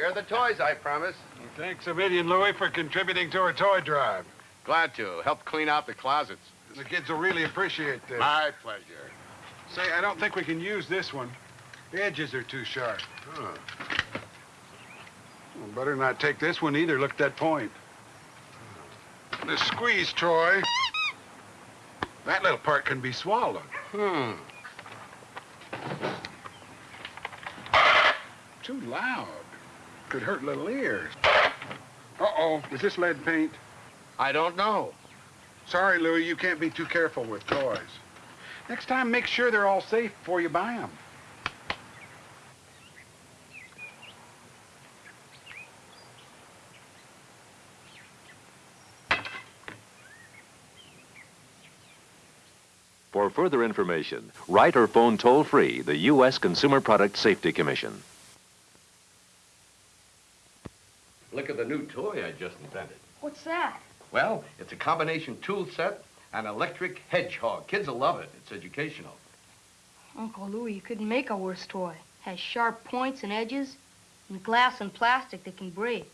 Here are the toys, I promise. Thanks a million, Louie, for contributing to our toy drive. Glad to. Help clean out the closets. The kids will really appreciate this. My pleasure. Say, I don't think we can use this one. The edges are too sharp. Huh. Well, better not take this one either. Look at that point. The squeeze, Troy. That little part can be swallowed. Hmm. Too loud. Could hurt little ears. Uh-oh, is this lead paint? I don't know. Sorry, Louie, you can't be too careful with toys. Next time, make sure they're all safe before you buy them. For further information, write or phone toll-free the U.S. Consumer Product Safety Commission. Look at the new toy I just invented. What's that? Well, it's a combination tool set and electric hedgehog. Kids will love it. It's educational. Uncle Louie, you couldn't make a worse toy. Has sharp points and edges, and glass and plastic that can break.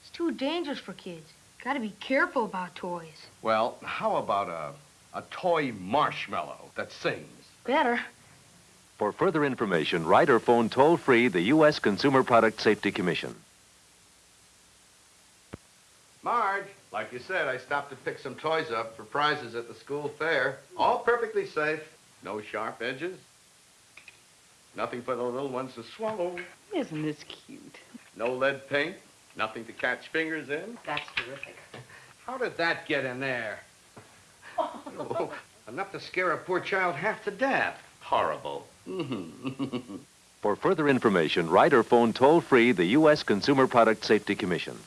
It's too dangerous for kids. Gotta be careful about toys. Well, how about a, a toy marshmallow that sings? Better. For further information, write or phone toll-free the U.S. Consumer Product Safety Commission. Marge, like you said, I stopped to pick some toys up for prizes at the school fair. All perfectly safe. No sharp edges. Nothing for the little ones to swallow. Isn't this cute? No lead paint. Nothing to catch fingers in. That's terrific. How did that get in there? Oh, enough to scare a poor child half to death. Horrible. Mm-hmm. For further information, write or phone toll-free the U.S. Consumer Product Safety Commission.